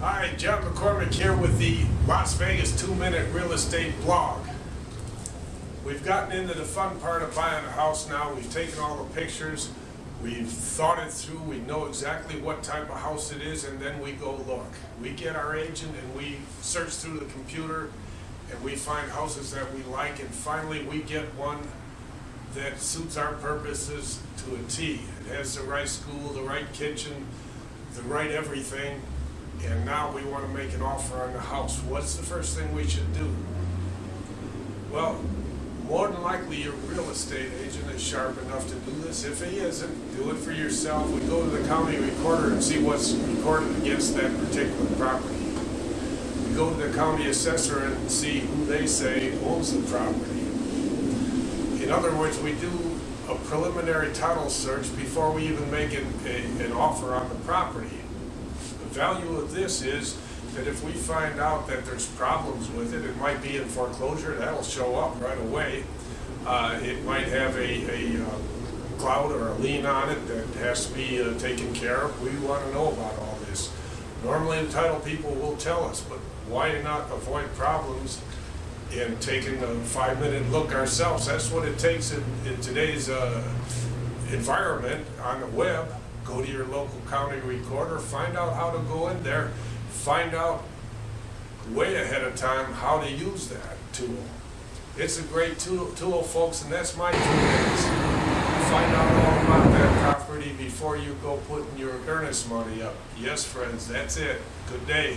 Hi, John McCormick here with the Las Vegas Two Minute Real Estate Blog. We've gotten into the fun part of buying a house now. We've taken all the pictures, we've thought it through, we know exactly what type of house it is, and then we go look. We get our agent and we search through the computer and we find houses that we like, and finally we get one that suits our purposes to a T. It has the right school, the right kitchen, the right everything, and now we want to make an offer on the house. What's the first thing we should do? Well, more than likely your real estate agent is sharp enough to do this. If he isn't, do it for yourself. We go to the county recorder and see what's recorded against that particular property. We go to the county assessor and see who they say owns the property. In other words, we do a preliminary title search before we even make an, a, an offer on the property. The value of this is that if we find out that there's problems with it, it might be in foreclosure, that'll show up right away. Uh, it might have a, a uh, cloud or a lien on it that has to be uh, taken care of. We want to know about all this. Normally, the title people will tell us, but why not avoid problems and taking a five-minute look ourselves. That's what it takes in, in today's uh, environment on the web. Go to your local county recorder, find out how to go in there, find out way ahead of time how to use that tool. It's a great tool, tool folks, and that's my two minutes. Find out all about that property before you go putting your earnest money up. Yes, friends, that's it. Good day.